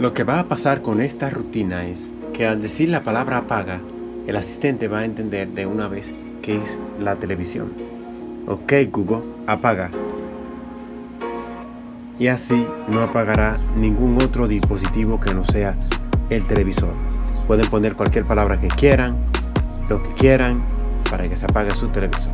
Lo que va a pasar con esta rutina es que al decir la palabra apaga, el asistente va a entender de una vez que es la televisión. Ok Google, apaga. Y así no apagará ningún otro dispositivo que no sea el televisor. Pueden poner cualquier palabra que quieran, lo que quieran, para que se apague su televisor.